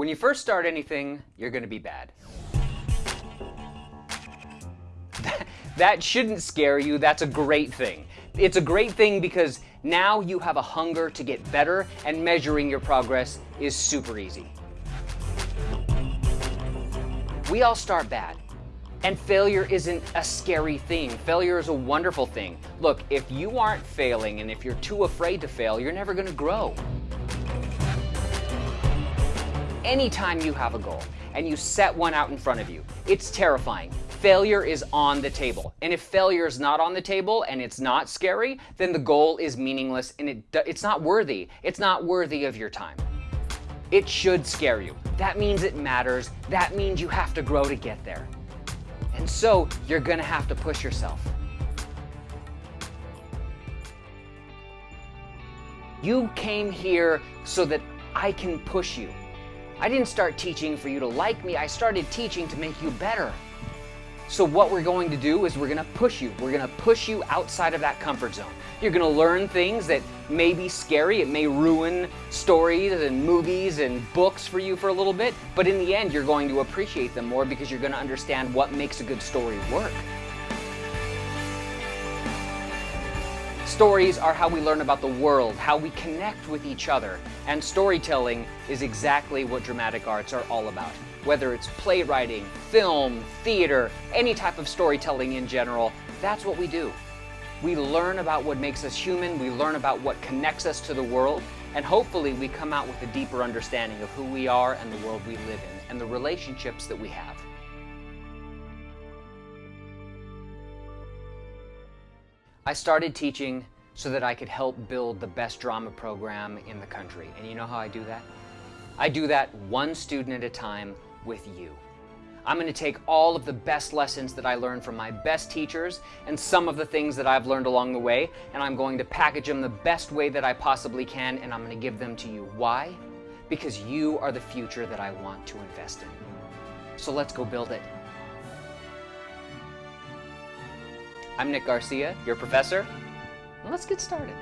When you first start anything, you're going to be bad. that shouldn't scare you. That's a great thing. It's a great thing because now you have a hunger to get better and measuring your progress is super easy. We all start bad. And failure isn't a scary thing. Failure is a wonderful thing. Look, if you aren't failing and if you're too afraid to fail, you're never going to grow anytime you have a goal and you set one out in front of you, it's terrifying. Failure is on the table. And if failure is not on the table and it's not scary, then the goal is meaningless and it, it's not worthy. It's not worthy of your time. It should scare you. That means it matters. That means you have to grow to get there. And so you're gonna have to push yourself. You came here so that I can push you. I didn't start teaching for you to like me. I started teaching to make you better. So what we're going to do is we're going to push you. We're going to push you outside of that comfort zone. You're going to learn things that may be scary. It may ruin stories and movies and books for you for a little bit. But in the end, you're going to appreciate them more because you're going to understand what makes a good story work. Stories are how we learn about the world, how we connect with each other, and storytelling is exactly what dramatic arts are all about. Whether it's playwriting, film, theater, any type of storytelling in general, that's what we do. We learn about what makes us human, we learn about what connects us to the world, and hopefully we come out with a deeper understanding of who we are and the world we live in, and the relationships that we have. I started teaching so that I could help build the best drama program in the country. And you know how I do that? I do that one student at a time with you. I'm going to take all of the best lessons that I learned from my best teachers and some of the things that I've learned along the way, and I'm going to package them the best way that I possibly can, and I'm going to give them to you. Why? Because you are the future that I want to invest in. So let's go build it. I'm Nick Garcia, your professor. Let's get started.